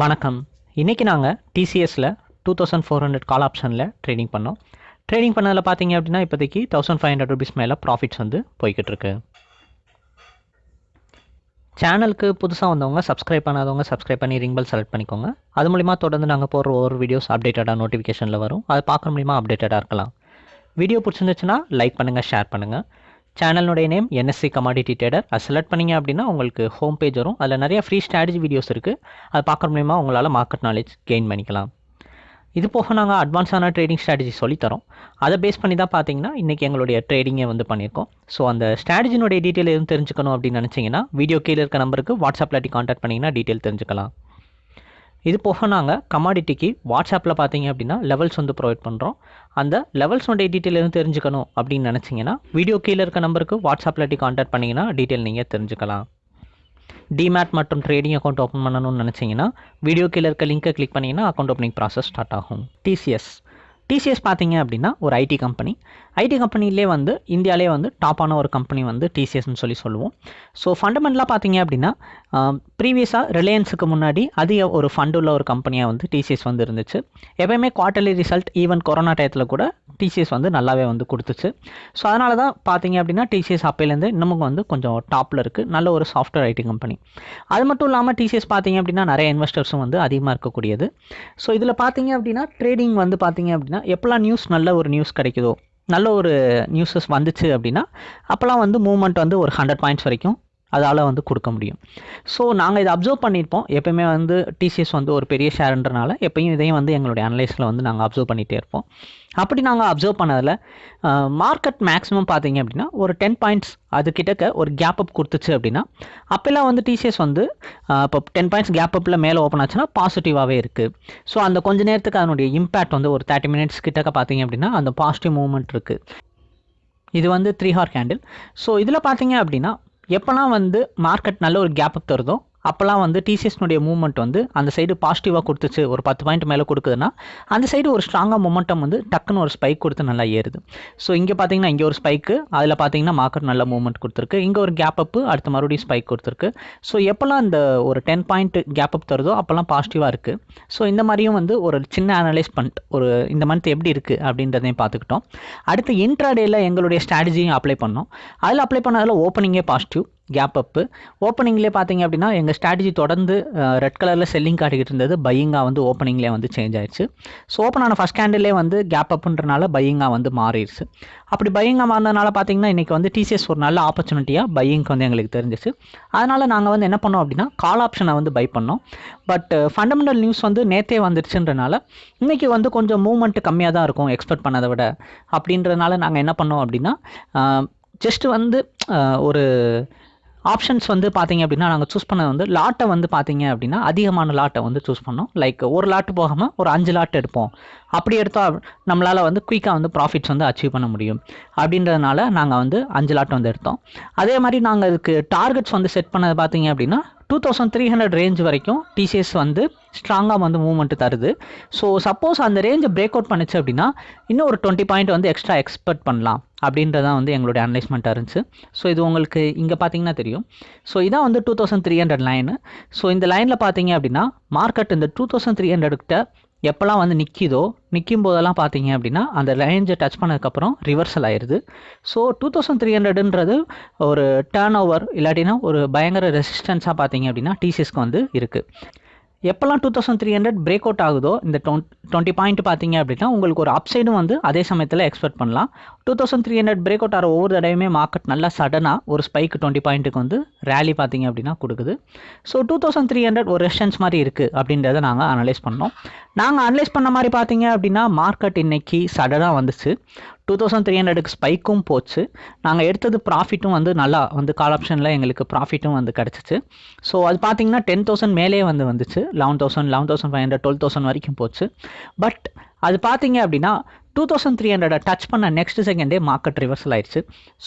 வணக்கம். இன்றைக்கி நாங்கள் டிசிஎஸில் two thousand four hundred call ஆப்ஷனில் ட்ரேடிங் பண்ணோம். ட்ரேடிங் பண்ணதில் பார்த்தீங்க அப்படின்னா இப்போதைக்கு தௌசண்ட் ஃபைவ் ஹண்ட்ரட் ருபீஸ் மேலே ப்ராஃபிட்ஸ் வந்து போய்கிட்டு இருக்கு. சேனலுக்கு புதுசாக வந்தவங்க சப்ஸ்கிரைப் பண்ணாதவங்க சப்ஸ்கிரைப் பண்ணி ரிங் பெல் செலக்ட் பண்ணிக்கோங்க. அது மூலிமா தொடர்ந்து நாங்கள் போடுற ஒவ்வொரு வீடியோஸ் அப்டேட்டடாக நோட்டிஃபிகேஷனில் வரும். அதை பார்க்க மூலிமா அப்டேட்டடாக இருக்கலாம். வீடியோ பிடிச்சிருந்துச்சுன்னா லைக் பண்ணுங்கள் ஷேர் பண்ணுங்கள் சேனலுடைய நேம் என்எஸ்சி கமாடிட்டி ட்ரேடர் அது செலக்ட் பண்ணீங்க அப்படின்னா உங்களுக்கு ஹோம் பேஜ் வரும். அதில் நிறைய ஃப்ரீ ஸ்ட்ராட்டஜி வீடியோஸ் இருக்குது அது பார்க்குற மூலிமா உங்களால் மார்க்கெட் நாலேஜ் கெயின் பண்ணிக்கலாம். இது போக நாங்கள் அட்வான்ஸான ட்ரேடிங் ஸ்ட்ராட்டஜி சொல்லித்தரோம் அதை பேஸ் பண்ணி தான் பார்த்தீங்கன்னா இன்றைக்கி எங்களுடைய ட்ரேடிங்கை வந்து பண்ணியிருக்கோம். ஸோ அந்த ஸ்ட்ராட்டஜினுடைய டீட்டெயில் எதுவும் தெரிஞ்சுக்கணும் அப்படின்னு நினச்சிங்கன்னா வீடியோ கீழே இருக்க நம்பருக்கு வாட்ஸ்அப்பில் கான்டாக்ட் பண்ணிங்கன்னா டீட்டெயில் தெரிஞ்சுக்கலாம். இது போக நாங்கள் கமாடிட்டிக்கு வாட்ஸ்அப்பில் பார்த்தீங்க அப்படின்னா லெவல்ஸ் வந்து ப்ரொவைட் பண்ணுறோம் அந்த லெவல்ஸோடைய டீட்டெயில் எதுவும் தெரிஞ்சுக்கணும் அப்படின்னு நினச்சிங்கன்னா வீடியோ கீழே இருக்க நம்பருக்கு வாட்ஸ்அப்பில் கான்டாக்ட் பண்ணிங்கன்னா டீட்டெயில் நீங்கள் தெரிஞ்சுக்கலாம். டிமேட் மற்றும் ட்ரேடிங் அக்கௌண்ட் ஓப்பன் பண்ணணும்னு நினச்சிங்கன்னா வீடியோ கீழே இருக்க லிங்க்கை கிளிக் பண்ணிங்கன்னா அக்கௌண்ட் ஓப்பனிங் ப்ராசஸ் ஸ்டார்ட் ஆகும். டிசிஎஸ் டிசிஎஸ் பார்த்தீங்க அப்படின்னா ஒரு ஐடி கம்பெனி ஐடி கம்பெனிலே வந்து இந்தியாவிலே வந்து டாப்பான ஒரு கம்பெனி வந்து டிசிஎஸ்னு சொல்லி சொல்லுவோம். ஸோ ஃபண்டமெண்டலாக பார்த்தீங்க அப்படின்னா ப்ரீவியஸாக ரிலையன்ஸுக்கு முன்னாடி அதிக ஒரு ஃபண்ட் உள்ள ஒரு கம்பெனியாக வந்து டிசிஎஸ் வந்து இருந்துச்சு. எப்பயுமே குவார்ட்டர்லி ரிசல்ட் ஈவன் கொரோனா டயத்தில் கூட டிசிஎஸ் வந்து நல்லாவே வந்து கொடுத்துச்சு. ஸோ அதனால தான் பார்த்தீங்க அப்படின்னா டிசிஎஸ் அப்பையிலேருந்து இன்னமும் வந்து கொஞ்சம் டாப்பில் இருக்குது நல்ல ஒரு சாஃப்ட்வேர் ஐடி கம்பெனி அது மட்டும் இல்லாமல் டிசிஎஸ் பார்த்தீங்க அப்படின்னா நிறைய இன்வெஸ்டர்ஸும் வந்து அதிகமாக இருக்கக்கூடியது. ஸோ இதில் பார்த்தீங்க அப்படின்னா ட்ரேடிங் வந்து பார்த்தீங்க அப்படின்னா எப்போல்லாம் நியூஸ் நல்ல ஒரு நியூஸ் கிடைக்குதோ நல்ல ஒரு நியூஸஸ் வந்துச்சு அப்படின்னா அப்போல்லாம் வந்து மூவ்மெண்ட் வந்து ஒரு ஹண்ட்ரட் பாயிண்ட்ஸ் வரைக்கும் அதால் வந்து கொடுக்க முடியும். ஸோ நாங்கள் இதை அப்சர்வ் பண்ணியிருப்போம். எப்பயுமே வந்து டிசிஎஸ் வந்து ஒரு பெரிய ஷேர்ன்றனால எப்பயும் இதையும் வந்து எங்களுடைய அனலைஸில் வந்து நாங்கள் அப்சர்வ் பண்ணிகிட்டே இருப்போம். அப்படி நாங்கள் அப்சர்வ் பண்ணதில் மார்க்கெட் மேக்ஸிமம் பார்த்தீங்க அப்படின்னா ஒரு டென் பாயிண்ட்ஸ் அது கிட்டக்க ஒரு கேப் அப் கொடுத்துச்சு அப்படின்னா அப்போல்லாம் வந்து டிசிஎஸ் வந்து இப்போ டென் பாயிண்ட்ஸ் கேப் அப்பில் மேலே ஓப்பன் ஆச்சுன்னா பாசிட்டிவாகவே இருக்குது ஸோ அந்த கொஞ்ச நேரத்துக்கு அதனுடைய இம்பேக்ட் வந்து ஒரு தேர்ட்டி மினிட்ஸ் கிட்டக்க பார்த்தீங்க அப்படின்னா அந்த பாசிட்டிவ் மூவ்மெண்ட் இருக்குது இது வந்து த்ரீ ஹார் கேண்டில் ஸோ இதில் பார்த்தீங்க அப்படின்னா எப்போல்லாம் வந்து மார்க்கெட் நல்ல ஒரு கேப் அப் தருதோ அப்போல்லாம் வந்து டிசிஎஸ்னுடைய மூவ்மெண்ட் வந்து அந்த சைடு பாசிட்டிவாக கொடுத்துச்சு. ஒரு பத்து பாயிண்ட் மேலே கொடுக்குதுன்னா அந்த சைடு ஒரு ஸ்ட்ராங்காக மொமெண்டம் வந்து டக்குன்னு ஒரு ஸ்பைக் கொடுத்து நல்லா ஏறுது. ஸோ இங்கே பார்த்தீங்கன்னா இங்கே ஒரு ஸ்பைக்கு அதில் பார்த்தீங்கன்னா மார்க்கெட் நல்ல மூவ்மெண்ட் கொடுத்துருக்கு. இங்கே ஒரு கேப் அப்பு அடுத்து மறுபடியும் ஸ்பைக் கொடுத்துருக்கு. ஸோ எப்போல்லாம் இந்த ஒரு டென் பாயிண்ட் கேப் அப் தருதோ அப்போல்லாம் பாசிட்டிவாக இருக்குது ஸோ இந்த மாதிரியும் வந்து ஒரு சின்ன அனலைஸ் பண்ணிட்டு ஒரு இந்த மந்த் எப்படி இருக்குது அப்படின்றதையும் பார்த்துக்கிட்டோம். அடுத்து இன்ட்ராடேயில் எங்களுடைய ஸ்ட்ராட்டஜியும் அப்ளை பண்ணோம். அதில் அப்ளை பண்ணதில் ஓப்பனிங்கே பாசிட்டிவ் கேப் அப்பு ஓப்பனிங்லேயே பார்த்தீங்க அப்படின்னா எங்கள் ஸ்ட்ராட்டஜி தொடர்ந்து ரெட் கலரில் செல்லிங் காட்டிக்கிட்டு இருந்தது. பையிங்காக வந்து ஓப்பனிங்லேயே வந்து சேஞ்ச் ஆயிடுச்சு ஸோ ஓப்பன் ஆன ஃபஸ்ட் கேண்டிலே வந்து கேப் அப்புன்றனால பையிங்காக வந்து மாறிடுச்சு அப்படி பையிங்காக மாறினதுனால பார்த்தீங்கன்னா இன்றைக்கி வந்து டிசிஎஸ் ஒரு நல்ல ஆப்பர்ச்சுனிட்டியாக பையிங்க்கு வந்து எங்களுக்கு தெரிஞ்சிச்சு. அதனால் நாங்கள் வந்து என்ன பண்ணோம் அப்படின்னா கால் ஆப்ஷனை வந்து பை பண்ணோம். பட் ஃபண்டமெண்டல் நியூஸ் வந்து நேற்றே வந்துருச்சுன்றனால இன்றைக்கி வந்து கொஞ்சம் மூவ்மெண்ட் கம்மியாக தான் இருக்கும் எக்ஸ்பெக்ட் பண்ணதை விட. அப்படின்றதுனால நாங்கள் என்ன பண்ணோம் அப்படின்னா ஜஸ்ட்டு வந்து ஒரு ஆப்ஷன்ஸ் வந்து பார்த்தீங்க அப்படின்னா நாங்கள் சூஸ் பண்ணது வந்து லாட்டை வந்து பார்த்தீங்க அப்படின்னா அதிகமான லாட்டை வந்து சூஸ் பண்ணோம். லைக் ஒரு லாட்டு போகாமல் ஒரு அஞ்சு லாட் எடுப்போம். அப்படி எடுத்தால் நம்மளால் வந்து குயிக்காக வந்து ப்ராஃபிட்ஸ் வந்து அச்சீவ் பண்ண முடியும். அப்படின்றதுனால நாங்கள் வந்து அஞ்சு லாட் வந்து எடுத்தோம். அதே மாதிரி நாங்கள் இதுக்கு டார்கெட்ஸ் வந்து செட் பண்ணது பார்த்தீங்க அப்படின்னா two thousand three hundred range வரைக்கும் டிசிஎஸ் வந்து ஸ்ட்ராங்காக வந்து மூவ்மெண்ட் தருது. ஸோ சப்போஸ் அந்த ரேஞ்சை பிரேக் அவுட் பண்ணுச்சு அப்படின்னா இன்னும் ஒரு டுவெண்ட்டி பாயிண்ட் வந்து எக்ஸ்ட்ரா எக்ஸ்பெக்ட் பண்ணலாம் அப்படின்றதான் வந்து எங்களுடைய அனலைஸ்மெண்ட்டாக இருந்துச்சு. ஸோ இது உங்களுக்கு இங்கே பார்த்தீங்கன்னா தெரியும். ஸோ இதான் வந்து two thousand three hundred line so இந்த லைனில் பார்த்தீங்க அப்படின்னா மார்க்கெட் இந்த டூ தௌசண்ட் த்ரீ ஹண்ட்ரட்கிட்ட எப்போல்லாம் வந்து நிற்கிதோ நிற்கும் போதெல்லாம் பார்த்தீங்க அப்படின்னா அந்த ரேஞ்சை டச் பண்ணதுக்கப்புறம் ரிவர்சல் ஆயிடுது ஸோ டூ தௌசண்ட் த்ரீ ஹண்ட்ரடுன்றது ஒரு டேர்ன் ஓவர் இல்லாட்டினா ஒரு பயங்கர ரெசிஸ்டன்ஸாக பார்த்தீங்க அப்படின்னா டிசிஎஸ்க்கு வந்து இருக்குது எப்போல்லாம் two thousand three hundred break out ஆகுதோ இந்த டுவெண்ட்டி பாயிண்ட் பார்த்தீங்க அப்படின்னா உங்களுக்கு ஒரு அப்சைடும் வந்து அதே சமயத்தில் எக்ஸ்பெக்ட் பண்ணலாம். Two thousand three hundred break out ஆகிற ஒவ்வொரு தடவையுமே மார்க்கெட் நல்லா சடனாக ஒரு ஸ்பைக் டுவெண்ட்டி பாயிண்ட்டுக்கு வந்து ரேலி பார்த்தீங்க அப்படின்னா கொடுக்குது. So two thousand three hundred ஒரு ரெஸ்டன்ஸ் மாதிரி இருக்குது அப்படின்றத நாங்கள் அனலைஸ் பண்ணோம். நாங்கள் அனலைஸ் பண்ண மாதிரி பார்த்தீங்க அப்படின்னா மார்க்கெட் இன்னைக்கு சடனாக வந்துச்சு. டூ தௌசண்ட் த்ரீ ஹண்ட்ரடுக்கு ஸ்பைக்கும் போச்சு. நாங்கள் எடுத்தது ப்ராஃபிட்டும் வந்து நல்லா வந்து கால் ஆப்ஷனில் எங்களுக்கு ப்ராஃபிட்டும் வந்து கிடச்சிச்சு. ஸோ அது பார்த்தீங்கன்னா டென் தௌசண்ட் மேலே வந்து வந்துச்சு. Eleven thousand eleven thousand five hundred twelve thousand வரைக்கும் போச்சு. பட் அது பார்த்தீங்க அப்படின்னா டூ தௌசண்ட் த்ரீ ஹண்ட்ரடை டச் பண்ண நெக்ஸ்ட் செகண்டே மார்க்கெட் ரிவர்சல் ஆயிடுச்சு.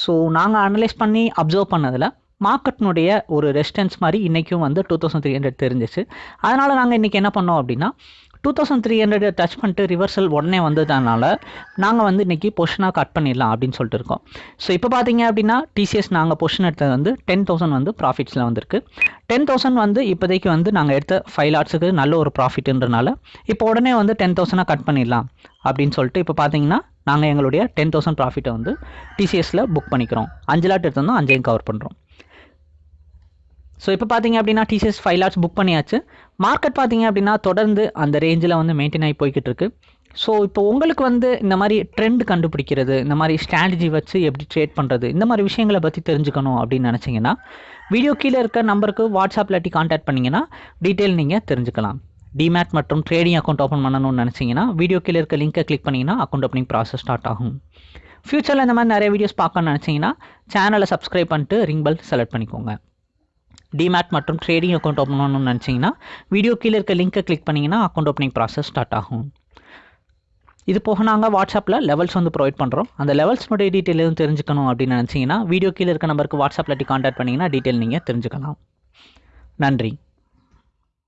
ஸோ நாங்கள் அனலைஸ் பண்ணி அப்சர்வ் பண்ணதில் மார்க்கெட்னுடைய ஒரு ரெஸ்டன்ஸ் மாதிரி இன்றைக்கும் வந்து டூ தௌசண்ட் த்ரீ ஹண்ட்ரட் தெரிஞ்சிச்சு. அதனால் நாங்கள் இன்றைக்கி என்ன பண்ணோம் அப்படின்னா two thousand three hundred touch பண்ணிட்டு ரிவர்சல் உடனே வந்ததுனால நாங்கள் வந்து இன்றைக்கி பொஷனாக கட் பண்ணிடலாம் அப்படின்னு சொல்லிட்டு இருக்கோம். ஸோ இப்போ பார்த்தீங்க அப்படின்னா டிசிஎஸ் நாங்கள் பொஷன் எடுத்தது வந்து டென் தௌசண்ட் வந்து ப்ராஃபிட்ஸில் வந்திருக்கு. டென் தௌசண்ட் வந்து இப்போதைக்கு வந்து நாங்கள் எடுத்த ஃபைவ் லாட்ஸுக்கு நல்ல ஒரு ப்ராஃபிட்ன்றனால இப்போ உடனே வந்து டென் தௌசண்டாக கட் பண்ணிடலாம் அப்படின்னு சொல்லிட்டு இப்போ பார்த்தீங்கன்னா நாங்கள் எங்களுடைய டென் தௌசண்ட் ப்ராஃபிட்டை வந்து டிசிஎஸில் புக் பண்ணிக்கிறோம். அஞ்சு லாட் எடுத்திருந்தோம் அஞ்சையும் கவர் பண்ணுறோம் ஸோ இப்போ பார்த்தீங்க அப்படின்னா டிசிஎஸ் ஃபைவ் லேக்ஸ் புக் பண்ணியாச்சு. மார்க்கெட் பார்த்தீங்க அப்படின்னா தொடர்ந்து அந்த ரேஞ்சில் வந்து மெயின்டைன் ஆகி போய்கிட்டு இருக்கு ஸோ இப்போ உங்களுக்கு வந்து இந்த மாதிரி ட்ரெண்ட் கண்டுபிடிக்கிறது இந்த மாதிரி ஸ்ட்ராட்டஜி வச்சு எப்படி ட்ரேட் பண்ணுறது இந்த மாதிரி விஷயங்களை பற்றி தெரிஞ்சுக்கணும் அப்படின்னு நினச்சிங்கன்னா வீடியோ கீழே இருக்க நம்பருக்கு வாட்ஸ்அப்பில் இல்லாட்டி காண்டாக்ட் பண்ணிங்கன்னா டீட்டெயில் நீங்கள் தெரிஞ்சுக்கலாம். டிமேட் மற்றும் ட்ரேடிங் அக்கௌண்ட் ஓப்பன் பண்ணணும்னு நினச்சிங்கன்னா வீடியோ கீழே இருக்க லிங்கை கிளிக் பண்ணிங்கன்னா அக்கௌண்ட் ஓப்பனிங் ப்ராசஸ் ஸ்டார்ட் ஆகும். ஃப்யூச்சரில் இந்த மாதிரி நிறைய வீடியோஸ் பார்க்கணும்னு நினச்சிங்கன்னா சேனலை சப்ஸ்கிரைப் பண்ணிட்டு ரிங் பெல் செலக்ட் பண்ணிக்கோங்க. டிமேட் மற்றும் ட்ரேடிங் அக்கௌண்ட் ஓப்பன் பண்ணணும்னு நினச்சிங்கன்னா வீடியோ கீழே இருக்க லிங்கை கிளிக் பண்ணிங்கன்னா அக்கௌண்ட் ஓப்பனிங் ப்ராசஸ் ஸ்டார்ட் ஆகும். இது போக நாங்கள் வாட்ஸ்அப்பில் லெவல்ஸ் வந்து ப்ரொவைட் பண்ணுறோம் அந்த லெவல்ஸ்னுடைய டீட்டெயில் எதுவும் தெரிஞ்சுக்கணும் அப்படின்னு நினச்சிங்கன்னா வீடியோ கீழே இருக்க நம்பருக்கு வாட்ஸ்அப்பில் கான்டாக்ட் பண்ணிங்கன்னா டீட்டெயில் நீங்கள் தெரிஞ்சுக்கலாம். நன்றி.